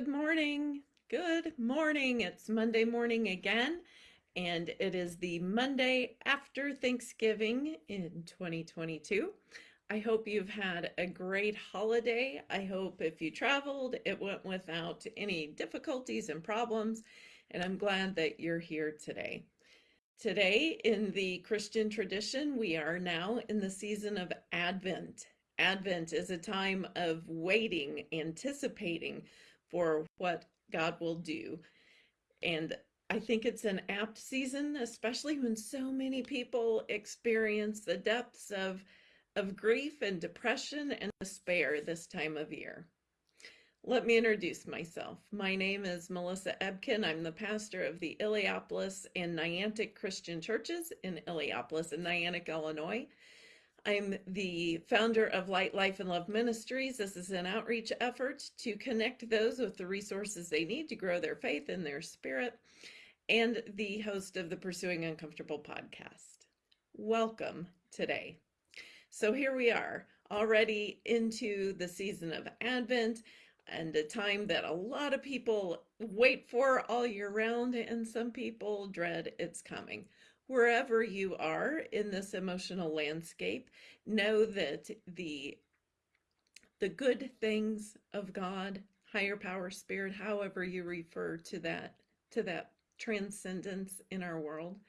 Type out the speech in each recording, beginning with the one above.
Good morning. Good morning. It's Monday morning again, and it is the Monday after Thanksgiving in 2022. I hope you've had a great holiday. I hope if you traveled, it went without any difficulties and problems, and I'm glad that you're here today. Today, in the Christian tradition, we are now in the season of Advent. Advent is a time of waiting, anticipating for what God will do. And I think it's an apt season, especially when so many people experience the depths of, of grief and depression and despair this time of year. Let me introduce myself. My name is Melissa Ebken. I'm the pastor of the Illiopolis and Niantic Christian Churches in Illiopolis and Niantic, Illinois. I'm the founder of Light, Life, and Love Ministries. This is an outreach effort to connect those with the resources they need to grow their faith and their spirit, and the host of the Pursuing Uncomfortable podcast. Welcome today. So here we are, already into the season of Advent and a time that a lot of people wait for all year round, and some people dread its coming wherever you are in this emotional landscape, know that the the good things of God, higher power, spirit, however you refer to that to that transcendence in our world,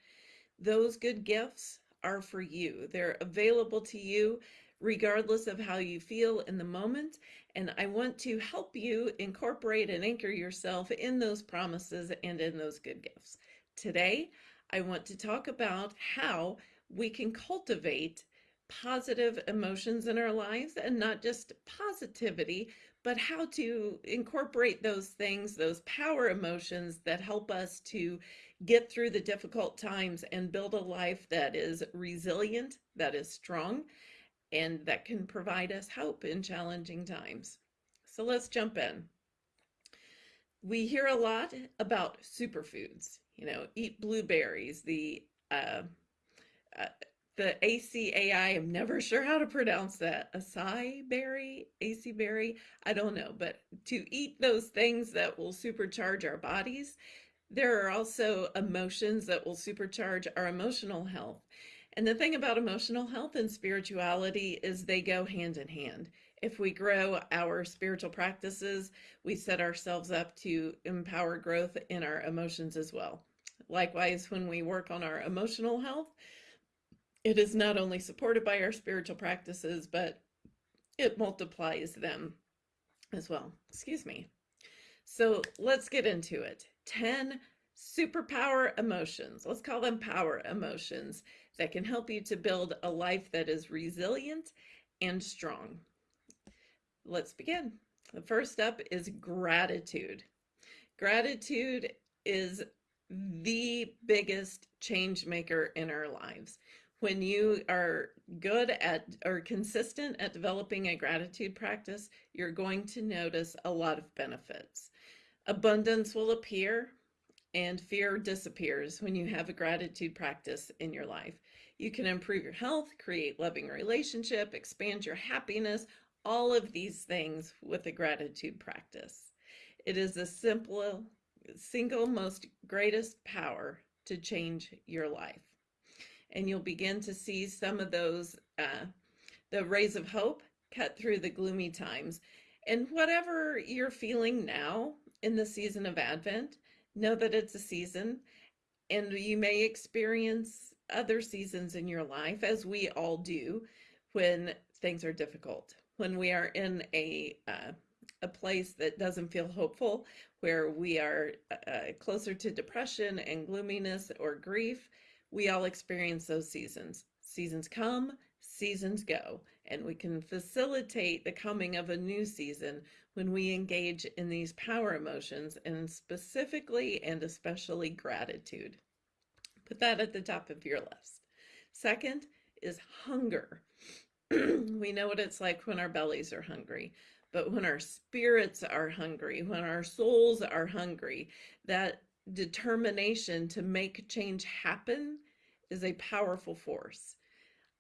those good gifts are for you. They're available to you regardless of how you feel in the moment. And I want to help you incorporate and anchor yourself in those promises and in those good gifts. Today, I want to talk about how we can cultivate positive emotions in our lives and not just positivity, but how to incorporate those things, those power emotions that help us to get through the difficult times and build a life that is resilient, that is strong, and that can provide us hope in challenging times. So let's jump in. We hear a lot about superfoods you know, eat blueberries, the uh, uh, the ACAI, I'm never sure how to pronounce that. Acai berry, AC berry, I don't know, but to eat those things that will supercharge our bodies, there are also emotions that will supercharge our emotional health. And the thing about emotional health and spirituality is they go hand in hand. If we grow our spiritual practices, we set ourselves up to empower growth in our emotions as well. Likewise, when we work on our emotional health, it is not only supported by our spiritual practices, but it multiplies them as well. Excuse me. So let's get into it. 10 superpower emotions. Let's call them power emotions that can help you to build a life that is resilient and strong. Let's begin. The first up is gratitude. Gratitude is the biggest change maker in our lives. When you are good at or consistent at developing a gratitude practice, you're going to notice a lot of benefits. Abundance will appear and fear disappears when you have a gratitude practice in your life. You can improve your health, create loving relationship, expand your happiness, all of these things with a gratitude practice. It is the simple single most greatest power to change your life. And you'll begin to see some of those, uh, the rays of hope cut through the gloomy times. And whatever you're feeling now in the season of Advent, know that it's a season and you may experience other seasons in your life, as we all do, when things are difficult, when we are in a uh, a place that doesn't feel hopeful, where we are uh, uh, closer to depression and gloominess or grief, we all experience those seasons. Seasons come, seasons go, and we can facilitate the coming of a new season when we engage in these power emotions and specifically and especially gratitude. Put that at the top of your list. Second is hunger. we know what it's like when our bellies are hungry. But when our spirits are hungry, when our souls are hungry, that determination to make change happen is a powerful force.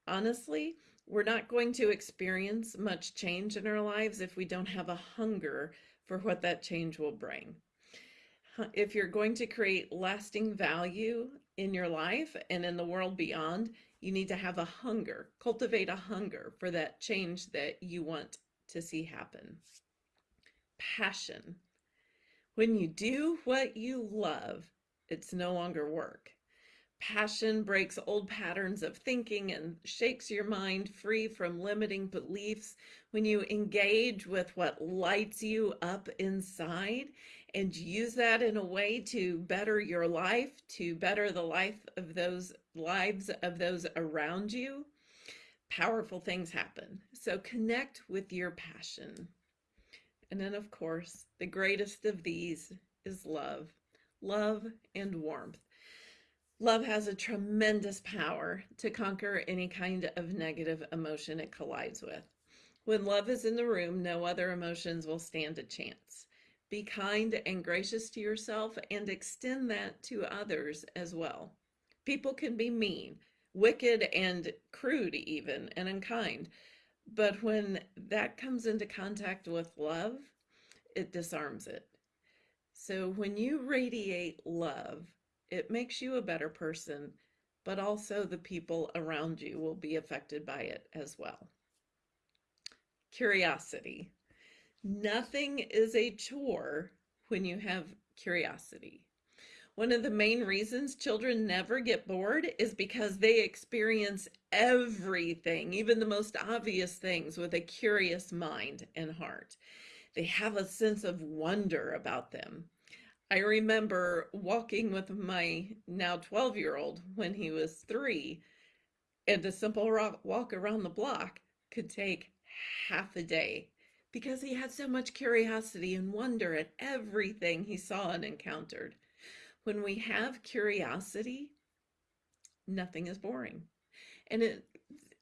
Honestly, we're not going to experience much change in our lives if we don't have a hunger for what that change will bring. If you're going to create lasting value in your life and in the world beyond, you need to have a hunger, cultivate a hunger for that change that you want to see happen. Passion. When you do what you love, it's no longer work. Passion breaks old patterns of thinking and shakes your mind free from limiting beliefs. When you engage with what lights you up inside and use that in a way to better your life, to better the life of those lives of those around you, powerful things happen. So connect with your passion. And then, of course, the greatest of these is love, love and warmth. Love has a tremendous power to conquer any kind of negative emotion it collides with. When love is in the room, no other emotions will stand a chance. Be kind and gracious to yourself and extend that to others as well. People can be mean, wicked, and crude, even, and unkind. But when that comes into contact with love, it disarms it. So when you radiate love, it makes you a better person, but also the people around you will be affected by it as well. Curiosity. Nothing is a chore when you have curiosity. One of the main reasons children never get bored is because they experience everything, even the most obvious things, with a curious mind and heart. They have a sense of wonder about them. I remember walking with my now 12 year old when he was three, and a simple walk around the block could take half a day because he had so much curiosity and wonder at everything he saw and encountered. When we have curiosity, nothing is boring. And it,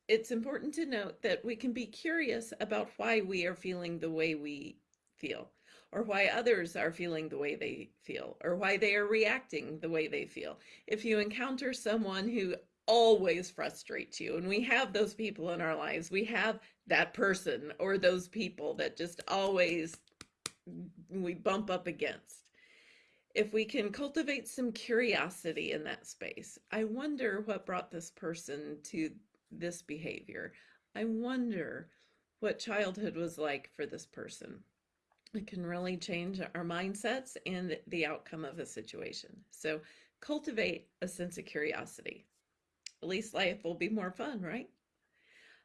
it's important to note that we can be curious about why we are feeling the way we feel or why others are feeling the way they feel, or why they are reacting the way they feel. If you encounter someone who always frustrates you, and we have those people in our lives, we have that person or those people that just always we bump up against. If we can cultivate some curiosity in that space, I wonder what brought this person to this behavior. I wonder what childhood was like for this person it can really change our mindsets and the outcome of a situation. So cultivate a sense of curiosity. At least life will be more fun, right?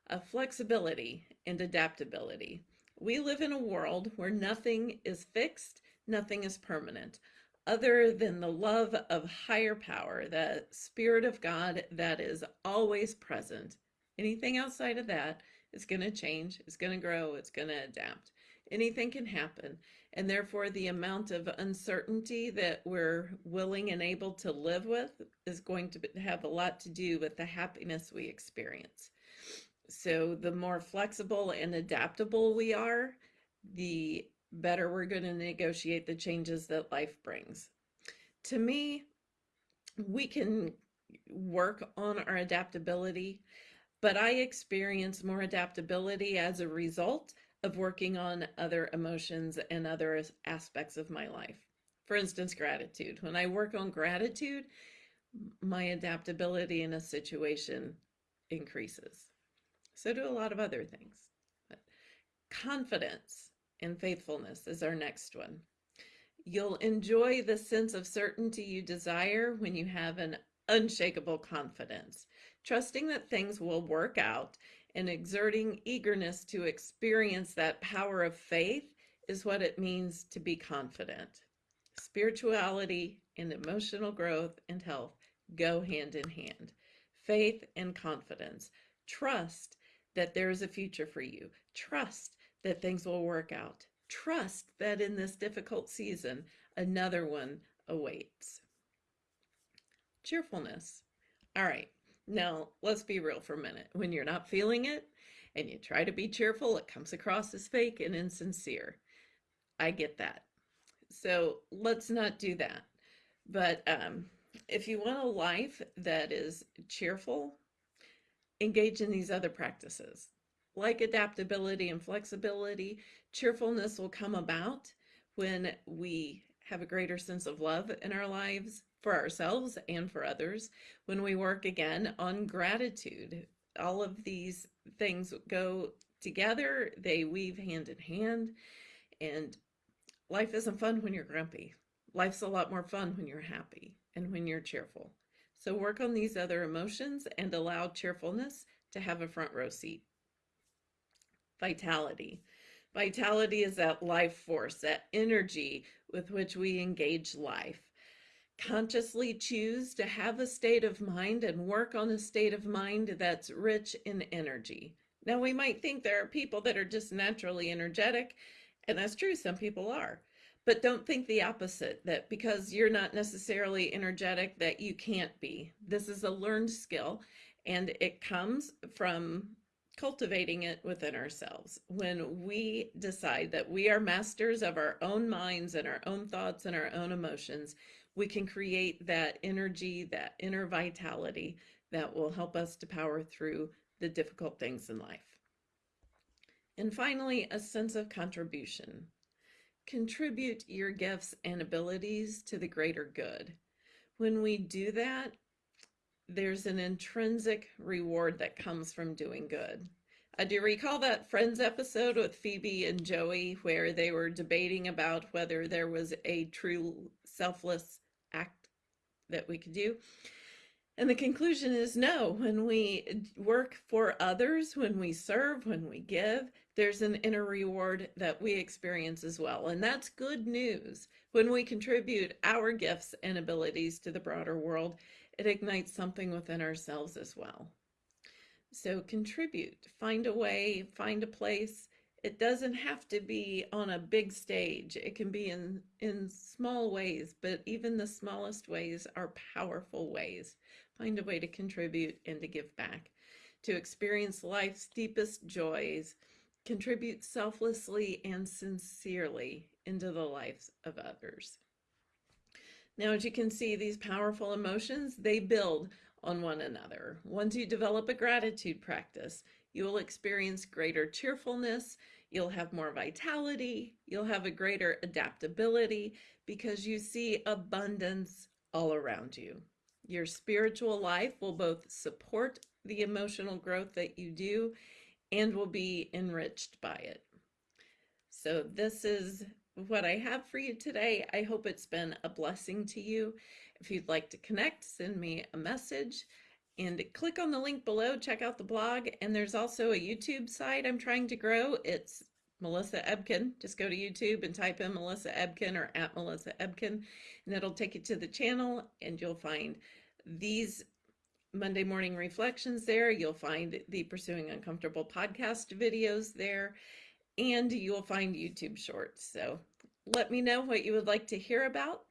A flexibility and adaptability. We live in a world where nothing is fixed, nothing is permanent, other than the love of higher power, the Spirit of God that is always present. Anything outside of that is going to change, it's going to grow, it's going to adapt anything can happen. And therefore, the amount of uncertainty that we're willing and able to live with is going to have a lot to do with the happiness we experience. So, the more flexible and adaptable we are, the better we're going to negotiate the changes that life brings. To me, we can work on our adaptability, but I experience more adaptability as a result of working on other emotions and other aspects of my life. For instance, gratitude. When I work on gratitude, my adaptability in a situation increases. So do a lot of other things. But confidence and faithfulness is our next one. You'll enjoy the sense of certainty you desire when you have an unshakable confidence, trusting that things will work out and exerting eagerness to experience that power of faith is what it means to be confident. Spirituality and emotional growth and health go hand in hand. Faith and confidence. Trust that there is a future for you. Trust that things will work out. Trust that in this difficult season, another one awaits. Cheerfulness. All right, now, let's be real for a minute. When you're not feeling it and you try to be cheerful, it comes across as fake and insincere. I get that. So let's not do that. But um, if you want a life that is cheerful, engage in these other practices. Like adaptability and flexibility, cheerfulness will come about when we have a greater sense of love in our lives for ourselves and for others, when we work again on gratitude. All of these things go together, they weave hand in hand, and life isn't fun when you're grumpy. Life's a lot more fun when you're happy and when you're cheerful. So work on these other emotions and allow cheerfulness to have a front row seat. Vitality. Vitality is that life force, that energy with which we engage life. Consciously choose to have a state of mind and work on a state of mind that's rich in energy. Now, we might think there are people that are just naturally energetic, and that's true, some people are. But don't think the opposite, that because you're not necessarily energetic that you can't be. This is a learned skill, and it comes from cultivating it within ourselves. When we decide that we are masters of our own minds and our own thoughts and our own emotions, we can create that energy, that inner vitality that will help us to power through the difficult things in life. And finally, a sense of contribution. Contribute your gifts and abilities to the greater good. When we do that, there's an intrinsic reward that comes from doing good. Uh, do you recall that Friends episode with Phoebe and Joey where they were debating about whether there was a true selfless that we could do? And the conclusion is no. When we work for others, when we serve, when we give, there's an inner reward that we experience as well. And that's good news. When we contribute our gifts and abilities to the broader world, it ignites something within ourselves as well. So contribute, find a way, find a place. It doesn't have to be on a big stage. It can be in, in small ways, but even the smallest ways are powerful ways. Find a way to contribute and to give back, to experience life's deepest joys, contribute selflessly and sincerely into the lives of others. Now, as you can see, these powerful emotions, they build on one another. Once you develop a gratitude practice, you will experience greater cheerfulness, you'll have more vitality, you'll have a greater adaptability because you see abundance all around you. Your spiritual life will both support the emotional growth that you do and will be enriched by it. So this is what I have for you today. I hope it's been a blessing to you. If you'd like to connect, send me a message and click on the link below, check out the blog. And there's also a YouTube site I'm trying to grow. It's Melissa Ebken. Just go to YouTube and type in Melissa Ebken or at Melissa Ebken, and it'll take you to the channel and you'll find these Monday morning reflections there. You'll find the Pursuing Uncomfortable podcast videos there and you'll find YouTube shorts. So let me know what you would like to hear about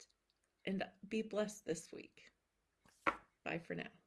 and be blessed this week. Bye for now.